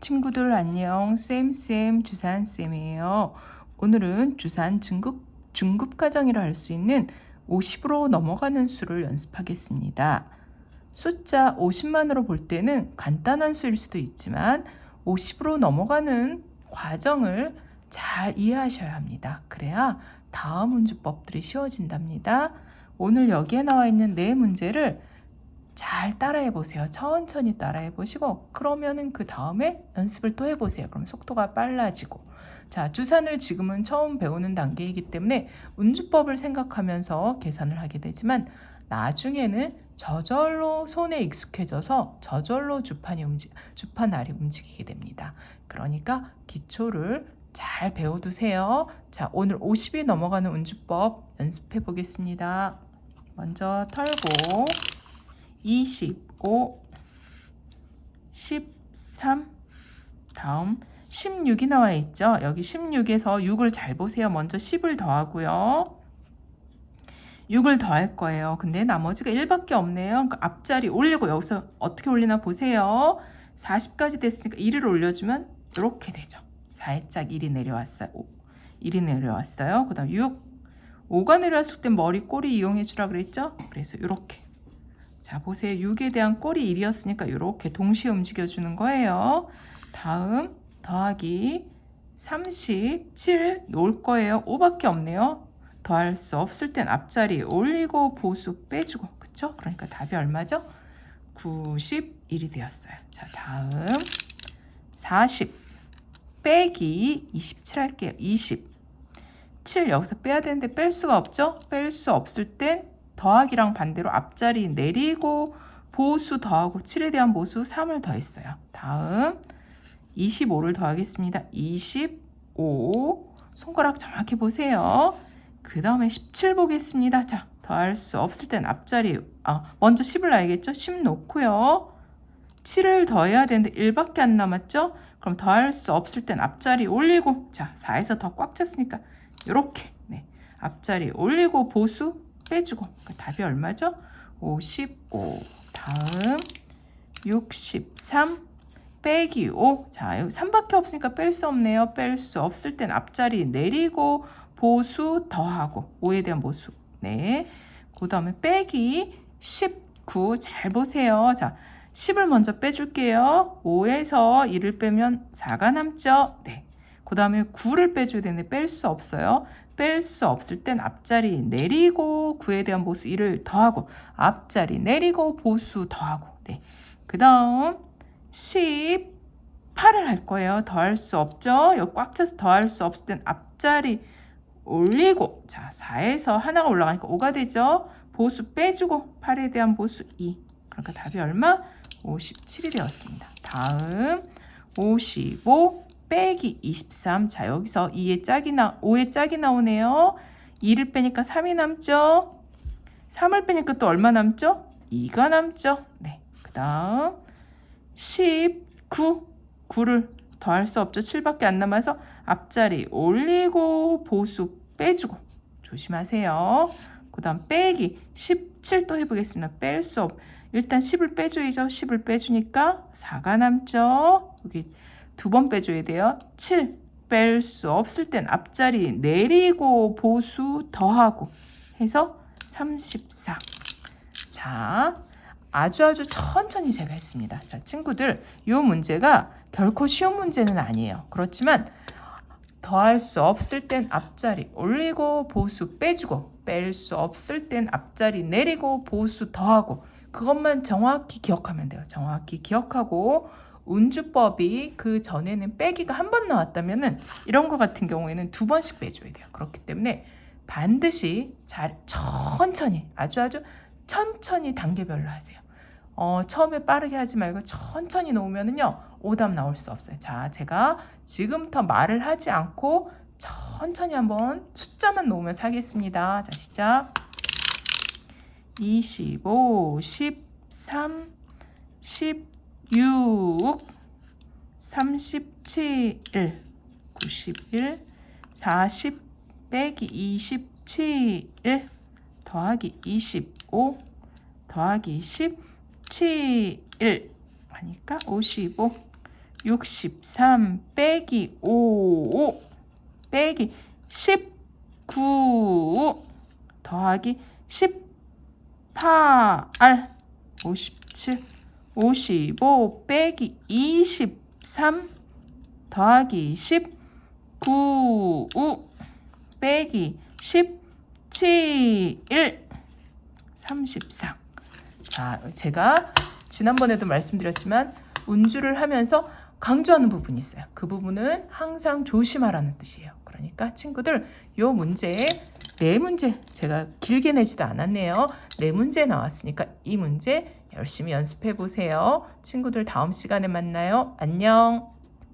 친구들 안녕. 쌤쌤 주산쌤이에요. 오늘은 주산 중급, 중급 가정이라 할 수 있는 50으로 넘어가는 수를 연습하겠습니다. 숫자 50만으로 볼 때는 간단한 수일 수도 있지만 50으로 넘어가는 과정을 잘 이해하셔야 합니다. 그래야 다음 문주법들이 쉬워진답니다. 오늘 여기에 나와 있는 네 문제를 잘 따라해 보세요. 천천히 따라해 보시고 그러면은 그 다음에 연습을 또 해보세요. 그럼 속도가 빨라지고 자 주산을 지금은 처음 배우는 단계이기 때문에 운주법을 생각하면서 계산을 하게 되지만 나중에는 저절로 손에 익숙해져서 저절로 주판이 움직 주판 알이 움직이게 됩니다. 그러니까 기초를 잘 배워두세요. 자 오늘 50이 넘어가는 운주법 연습해 보겠습니다. 먼저 털고 25, 13, 다음 16이 나와 있죠. 여기 16에서 6을 잘 보세요. 먼저 10을 더하고요. 6을 더할 거예요. 근데 나머지가 1밖에 없네요. 그러니까 앞자리 올리고 여기서 어떻게 올리나 보세요. 40까지 됐으니까 1을 올려주면 이렇게 되죠. 살짝 1이 내려왔어요. 1이 내려왔어요. 그 다음 6. 5가 내려왔을 때 머리 꼬리 이용해 주라 그랬죠? 그래서 이렇게 자 보세요. 6에 대한 꼴이 1이었으니까 이렇게 동시에 움직여 주는 거예요. 다음 더하기 37올 거예요. 5밖에 없네요. 더할 수 없을 땐 앞자리 올리고 보수 빼주고 그쵸? 그러니까 답이 얼마죠? 91이 되었어요. 자 다음 40 빼기 27 할게요. 20 7 여기서 빼야 되는데 뺄 수가 없죠? 뺄 수 없을 땐 더하기랑 반대로 앞자리 내리고 보수 더하고 7에 대한 보수 3을 더했어요. 다음 25를 더하겠습니다. 25 손가락 정확히 보세요. 그 다음에 17 보겠습니다. 자 더할 수 없을 땐 앞자리 아 먼저 10을 알겠죠? 10 놓고요. 7을 더해야 되는데 1밖에 안 남았죠? 그럼 더할 수 없을 땐 앞자리 올리고 자 4에서 더 꽉 찼으니까 이렇게 네, 앞자리 올리고 보수 빼주고 그 답이 얼마죠? 55 다음 63 빼기 5. 자, 여기 3밖에 없으니까 뺄 수 없네요. 뺄 수 없을 땐 앞자리 내리고 보수 더하고 5에 대한 보수. 네. 그 다음에 빼기 19. 잘 보세요. 자, 10을 먼저 빼줄게요. 5에서 1을 빼면 4가 남죠? 네. 그 다음에 9를 빼줘야 되는데 뺄 수 없어요. 뺄 수 없을 땐 앞자리 내리고 9에 대한 보수 1을 더하고 앞자리 내리고 보수 더하고 네. 그 다음 18을 할 거예요. 더할 수 없죠. 여기 꽉 차서 더할 수 없을 땐 앞자리 올리고 자 4에서 하나가 올라가니까 5가 되죠. 보수 빼주고 8에 대한 보수 2 그러니까 답이 얼마? 57이 되었습니다. 다음 55 빼기 23. 자, 여기서 2의 짝이 나, 5의 짝이 나오네요. 2를 빼니까 3이 남죠? 3을 빼니까 또 얼마 남죠? 2가 남죠? 네. 그 다음 19. 9를 더할 수 없죠. 7밖에 안 남아서 앞자리 올리고 보수 빼주고 조심하세요. 그 다음 빼기 17도 해보겠습니다. 뺄 수 없. 일단 10을 빼줘야죠. 10을 빼주니까 4가 남죠. 여기 두 번 빼줘야 돼요. 7 뺄 수 없을 땐 앞자리 내리고 보수 더하고 해서 34. 자, 아주 아주 천천히 제가 했습니다. 자, 친구들, 이 문제가 결코 쉬운 문제는 아니에요. 그렇지만 더할 수 없을 땐 앞자리 올리고 보수 빼주고 뺄 수 없을 땐 앞자리 내리고 보수 더하고 그것만 정확히 기억하면 돼요. 정확히 기억하고 운주법이 그 전에는 빼기가 한 번 나왔다면 은 이런 거 같은 경우에는 두 번씩 빼줘야 돼요. 그렇기 때문에 반드시 잘 천천히 아주 아주 천천히 단계별로 하세요. 어, 처음에 빠르게 하지 말고 천천히 놓으면은요 오답 나올 수 없어요. 자, 제가 지금부터 말을 하지 않고 천천히 한번 숫자만 놓으면서 하겠습니다. 자, 시작. 25, 13, 10, 6 37 91 40 빼기 27 더하기 25 더하기 17 하니까 55 63 빼기 55 빼기 19 더하기 18 57 55 빼기 23 더하기 19 빼기 17 34 자, 제가 지난번에도 말씀드렸지만 운주를 하면서 강조하는 부분이 있어요. 그 부분은 항상 조심하라는 뜻이에요. 그러니까 친구들 요 문제 네 문제 제가 길게 내지도 않았네요. 네 문제 나왔으니까 이 문제 열심히 연습해 보세요. 친구들 다음 시간에 만나요. 안녕.